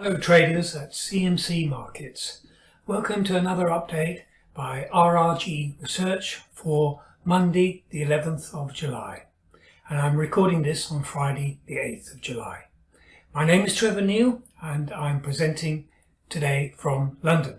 Hello traders at CMC Markets. Welcome to another update by RRG Research for Monday the 11th of July. And I'm recording this on Friday the 8th of July. My name is Trevor Neil and I'm presenting today from London.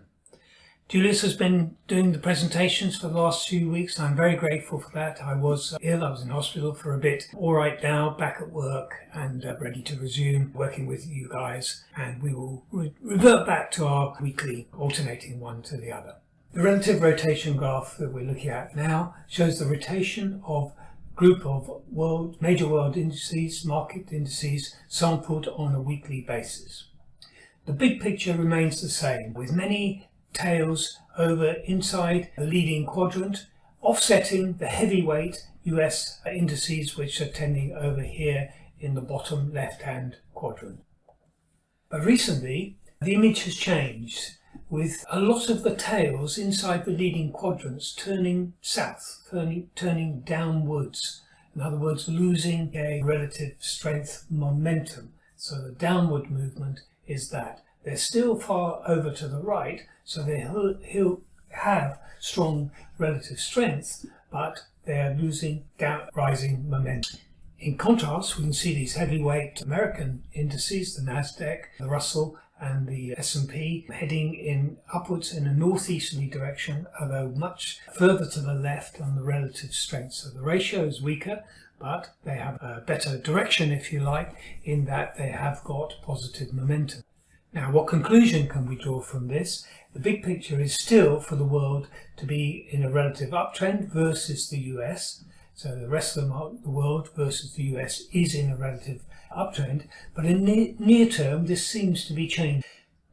Julius has been doing the presentations for the last few weeks. I'm very grateful for that. I was ill, I was in hospital for a bit. All right now, back at work and uh, ready to resume working with you guys. And we will re revert back to our weekly alternating one to the other. The relative rotation graph that we're looking at now shows the rotation of group of world major world indices, market indices, sampled on a weekly basis. The big picture remains the same, with many tails over inside the leading quadrant, offsetting the heavyweight US indices which are tending over here in the bottom left hand quadrant. But recently the image has changed with a lot of the tails inside the leading quadrants turning south, turning, turning downwards. In other words, losing a relative strength momentum. So the downward movement is that. They're still far over to the right, so they'll have strong relative strength, but they're losing down, rising momentum. In contrast, we can see these heavyweight American indices, the Nasdaq, the Russell, and the S&P heading in upwards in a northeasterly direction, although much further to the left on the relative strength. So the ratio is weaker, but they have a better direction, if you like, in that they have got positive momentum. Now, what conclusion can we draw from this? The big picture is still for the world to be in a relative uptrend versus the US. So the rest of the world versus the US is in a relative uptrend. But in the near term, this seems to be changing.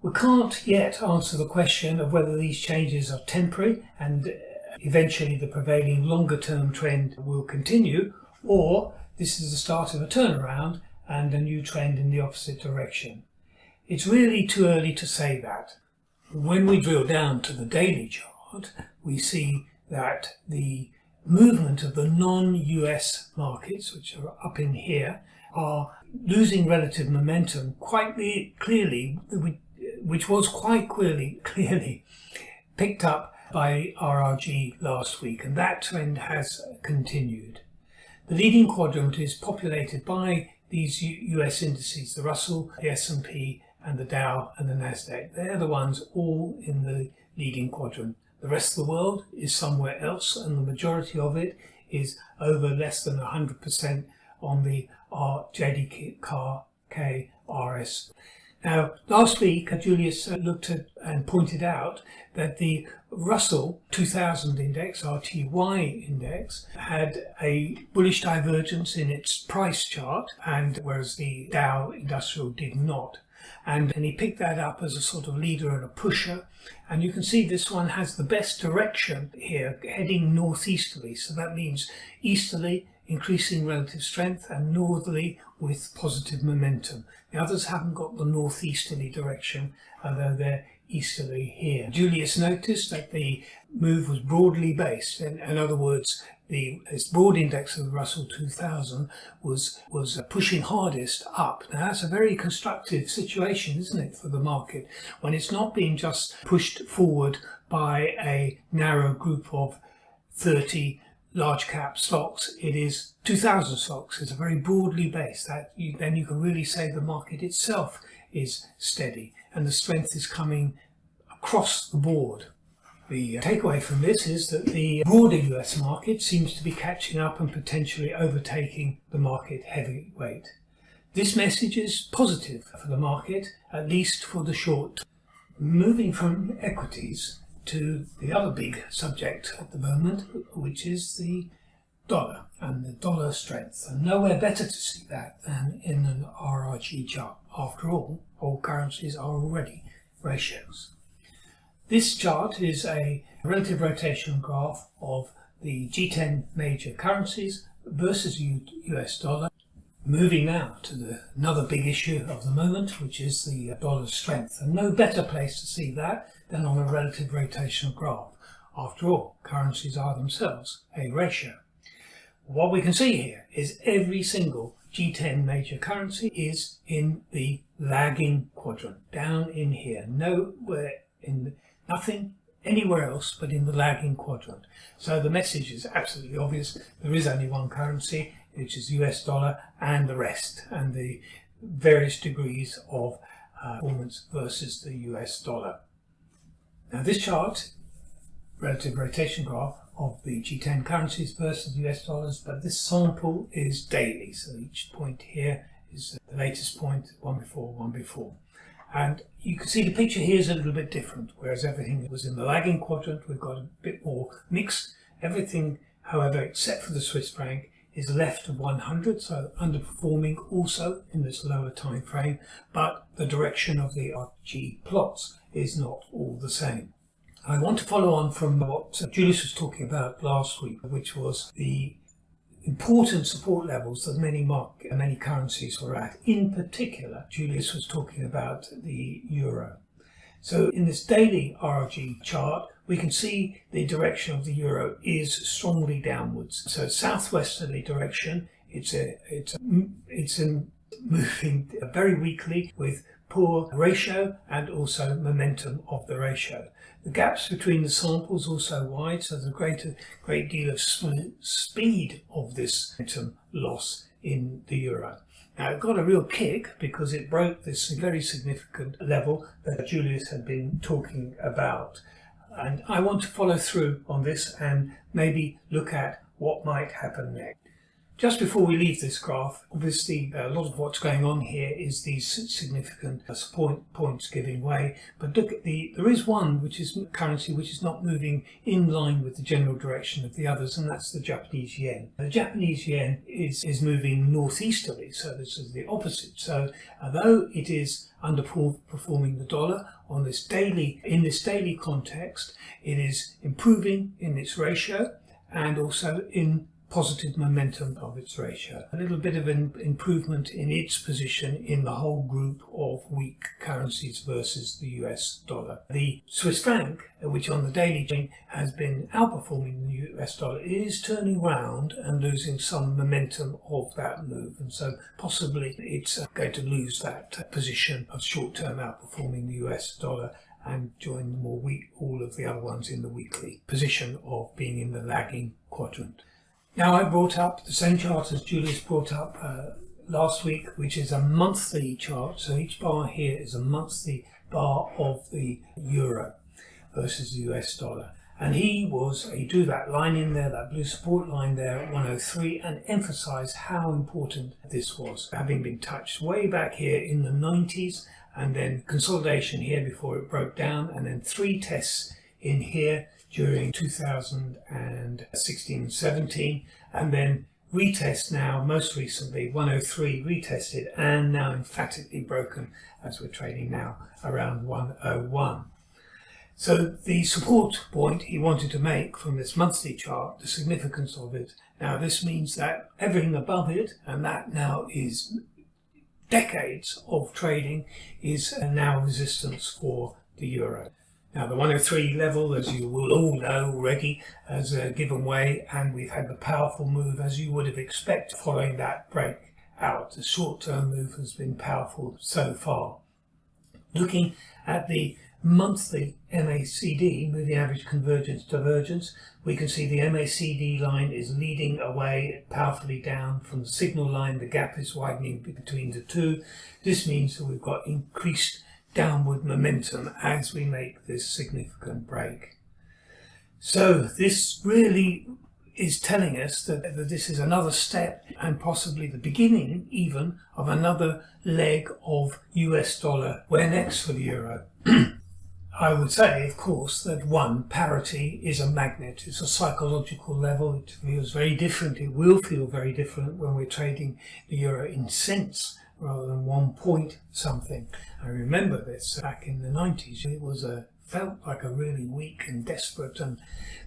We can't yet answer the question of whether these changes are temporary and uh, eventually the prevailing longer term trend will continue or this is the start of a turnaround and a new trend in the opposite direction. It's really too early to say that. When we drill down to the daily chart, we see that the movement of the non-US markets, which are up in here, are losing relative momentum quite clearly, which was quite clearly, clearly picked up by RRG last week, and that trend has continued. The leading quadrant is populated by these US indices, the Russell, the S&P and the Dow and the Nasdaq. They're the ones all in the leading quadrant. The rest of the world is somewhere else and the majority of it is over less than 100% on the JDK RS. Now, last week, Julius uh, looked at and pointed out that the Russell 2000 index, RTY index, had a bullish divergence in its price chart, and whereas the Dow Industrial did not and, and he picked that up as a sort of leader and a pusher and you can see this one has the best direction here heading northeasterly so that means easterly increasing relative strength and northerly with positive momentum. The others haven't got the northeasterly direction although they're easterly here. Julius noticed that the move was broadly based. In, in other words, the broad index of the Russell 2000 was was uh, pushing hardest up. Now that's a very constructive situation, isn't it, for the market when it's not being just pushed forward by a narrow group of 30 large cap stocks. It is 2000 stocks. It's a very broadly based. That you, then you can really say the market itself is steady and the strength is coming across the board. The takeaway from this is that the broader US market seems to be catching up and potentially overtaking the market heavyweight. This message is positive for the market, at least for the short. Moving from equities to the other big subject at the moment, which is the dollar and the dollar strength. And nowhere better to see that than in an RRG chart. After all, all currencies are already ratios. This chart is a relative rotation graph of the G10 major currencies versus US dollar. Moving now to the, another big issue of the moment, which is the dollar strength. And no better place to see that than on a relative rotation graph. After all, currencies are themselves a ratio. What we can see here is every single G10 major currency is in the lagging quadrant, down in here, nowhere in the, nothing anywhere else but in the lagging quadrant. So the message is absolutely obvious. There is only one currency, which is US dollar, and the rest, and the various degrees of uh, performance versus the US dollar. Now this chart, relative rotation graph of the G10 currencies versus US dollars, but this sample is daily. So each point here is the latest point, one before, one before. And you can see the picture here is a little bit different, whereas everything was in the lagging quadrant, we've got a bit more mixed. Everything, however, except for the Swiss franc, is left of 100, so underperforming also in this lower time frame, but the direction of the RG plots is not all the same. I want to follow on from what Julius was talking about last week, which was the important support levels that many market, many currencies were at. In particular, Julius was talking about the euro. So in this daily RRG chart, we can see the direction of the euro is strongly downwards. So southwesterly direction, it's a, it's a, it's a moving very weakly with poor ratio and also momentum of the ratio. The gaps between the samples also wide, so there's a great, great deal of speed of this momentum loss in the euro. Now it got a real kick because it broke this very significant level that Julius had been talking about. And I want to follow through on this and maybe look at what might happen next. Just before we leave this graph, obviously a lot of what's going on here is these significant uh, point, points giving way. But look at the, there is one which is currency which is not moving in line with the general direction of the others, and that's the Japanese yen. The Japanese yen is, is moving northeasterly, so this is the opposite. So uh, although it is underperforming the dollar on this daily, in this daily context, it is improving in its ratio and also in positive momentum of its ratio. A little bit of an improvement in its position in the whole group of weak currencies versus the US dollar. The Swiss franc, which on the daily chain has been outperforming the US dollar, is turning round and losing some momentum of that move. And so possibly it's uh, going to lose that position of short-term outperforming the US dollar and join the more weak, all of the other ones in the weekly position of being in the lagging quadrant. Now I brought up the same chart as Julius brought up uh, last week, which is a monthly chart. So each bar here is a monthly bar of the euro versus the US dollar. And he was, he drew that line in there, that blue support line there at 103 and emphasized how important this was, having been touched way back here in the 90s and then consolidation here before it broke down and then three tests in here during 2016 17 and then retest now most recently 103 retested and now emphatically broken as we're trading now around 101 so the support point he wanted to make from this monthly chart the significance of it now this means that everything above it and that now is decades of trading is now resistance for the euro now the 103 level, as you will all know already, has uh, given way and we've had the powerful move as you would have expected following that break out. The short-term move has been powerful so far. Looking at the monthly MACD, moving average convergence divergence, we can see the MACD line is leading away powerfully down from the signal line. The gap is widening between the two. This means that we've got increased downward momentum as we make this significant break. So this really is telling us that, that, this is another step and possibly the beginning even of another leg of US dollar. Where next for the euro? I would say, of course, that one, parity is a magnet. It's a psychological level. It feels very different. It will feel very different when we're trading the euro in cents rather than one point something. I remember this back in the 90s. It was a felt like a really weak and desperate and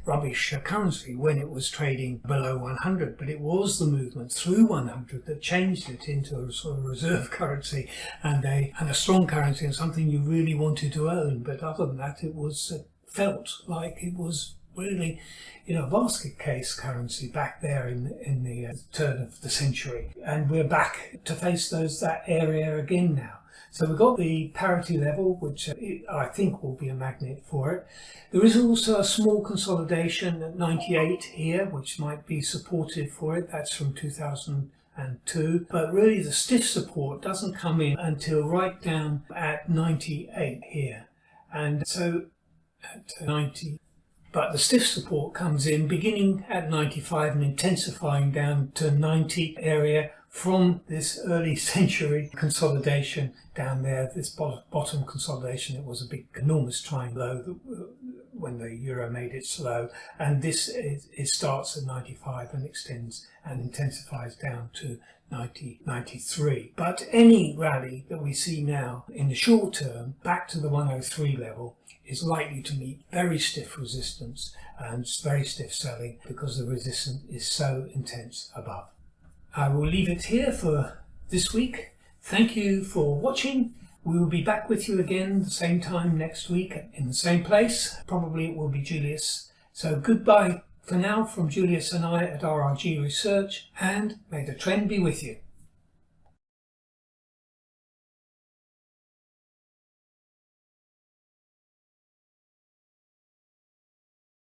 rubbish currency when it was trading below 100 but it was the movement through 100 that changed it into a sort of reserve currency and a and a strong currency and something you really wanted to own but other than that it was uh, felt like it was really, you know, basket case currency back there in in the uh, turn of the century, and we're back to face those that area again now. So we've got the parity level, which uh, I think will be a magnet for it. There is also a small consolidation at 98 here, which might be supportive for it. That's from 2002. But really the stiff support doesn't come in until right down at 98 here. And so at 90, but the stiff support comes in beginning at 95 and intensifying down to 90 area from this early century consolidation down there, this bottom consolidation, it was a big, enormous triangle low when the euro made its low, and this is, it starts at 95 and extends and intensifies down to 90, 93. But any rally that we see now in the short term back to the 103 level is likely to meet very stiff resistance and very stiff selling because the resistance is so intense above. I will leave it here for this week. Thank you for watching. We will be back with you again the same time next week in the same place. Probably it will be Julius. So goodbye for now from Julius and I at RRG Research and may the trend be with you.